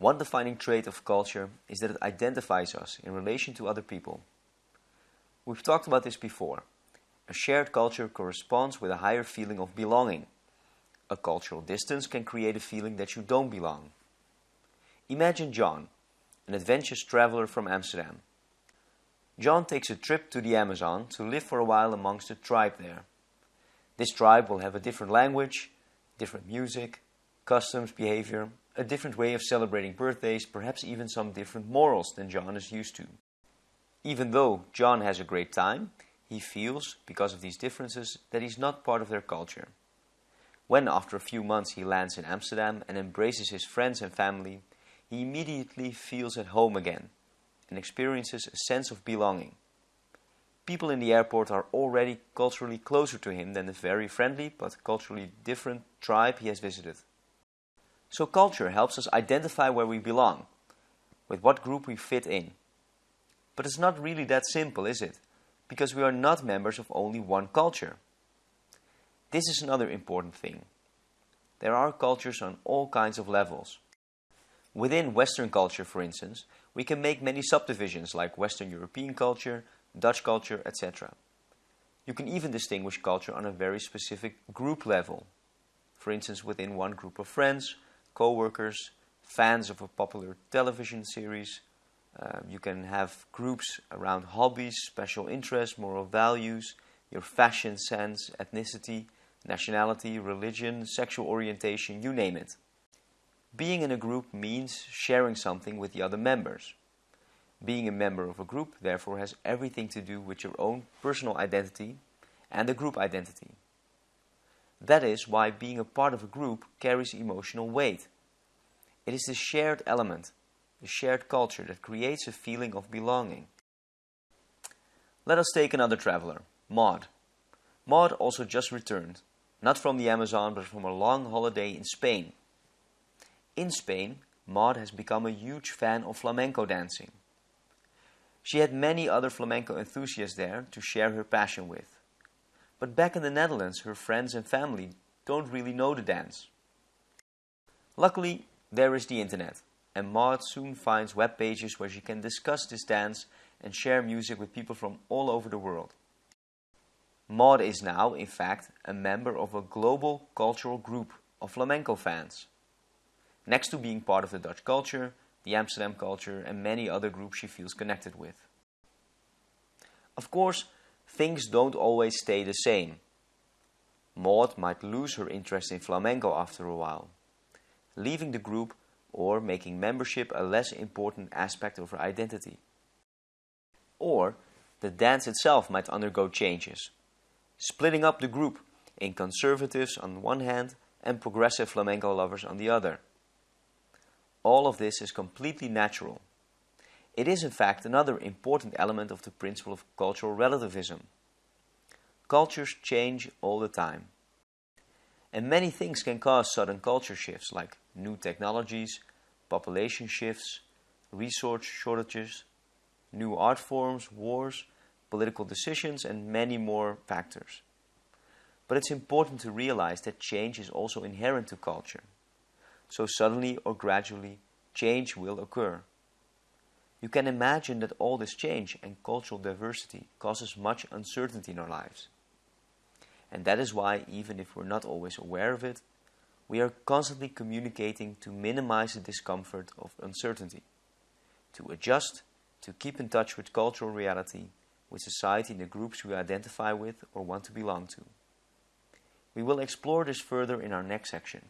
One defining trait of culture is that it identifies us in relation to other people. We've talked about this before. A shared culture corresponds with a higher feeling of belonging. A cultural distance can create a feeling that you don't belong. Imagine John, an adventurous traveler from Amsterdam. John takes a trip to the Amazon to live for a while amongst a tribe there. This tribe will have a different language, different music, customs, behavior, a different way of celebrating birthdays, perhaps even some different morals than John is used to. Even though John has a great time, he feels, because of these differences, that he's not part of their culture. When, after a few months, he lands in Amsterdam and embraces his friends and family, he immediately feels at home again and experiences a sense of belonging. People in the airport are already culturally closer to him than the very friendly but culturally different tribe he has visited. So culture helps us identify where we belong, with what group we fit in. But it's not really that simple, is it? Because we are not members of only one culture. This is another important thing. There are cultures on all kinds of levels. Within Western culture, for instance, we can make many subdivisions like Western European culture, Dutch culture, etc. You can even distinguish culture on a very specific group level. For instance, within one group of friends, co-workers, fans of a popular television series. Uh, you can have groups around hobbies, special interests, moral values, your fashion sense, ethnicity, nationality, religion, sexual orientation, you name it. Being in a group means sharing something with the other members. Being a member of a group therefore has everything to do with your own personal identity and the group identity. That is why being a part of a group carries emotional weight. It is the shared element, the shared culture that creates a feeling of belonging. Let us take another traveler, Maud. Maud also just returned, not from the Amazon but from a long holiday in Spain. In Spain, Maud has become a huge fan of flamenco dancing. She had many other flamenco enthusiasts there to share her passion with. But back in the Netherlands, her friends and family don't really know the dance. Luckily, there is the internet, and Maud soon finds web pages where she can discuss this dance and share music with people from all over the world. Maud is now, in fact, a member of a global cultural group of flamenco fans. Next to being part of the Dutch culture, the Amsterdam culture and many other groups she feels connected with. Of course, things don't always stay the same. Maud might lose her interest in flamenco after a while, leaving the group or making membership a less important aspect of her identity. Or the dance itself might undergo changes, splitting up the group in conservatives on one hand and progressive flamenco lovers on the other. All of this is completely natural it is in fact another important element of the principle of cultural relativism. Cultures change all the time. And many things can cause sudden culture shifts like new technologies, population shifts, resource shortages, new art forms, wars, political decisions and many more factors. But it's important to realize that change is also inherent to culture. So suddenly or gradually, change will occur. You can imagine that all this change and cultural diversity causes much uncertainty in our lives. And that is why, even if we're not always aware of it, we are constantly communicating to minimize the discomfort of uncertainty, to adjust, to keep in touch with cultural reality, with society and the groups we identify with or want to belong to. We will explore this further in our next section.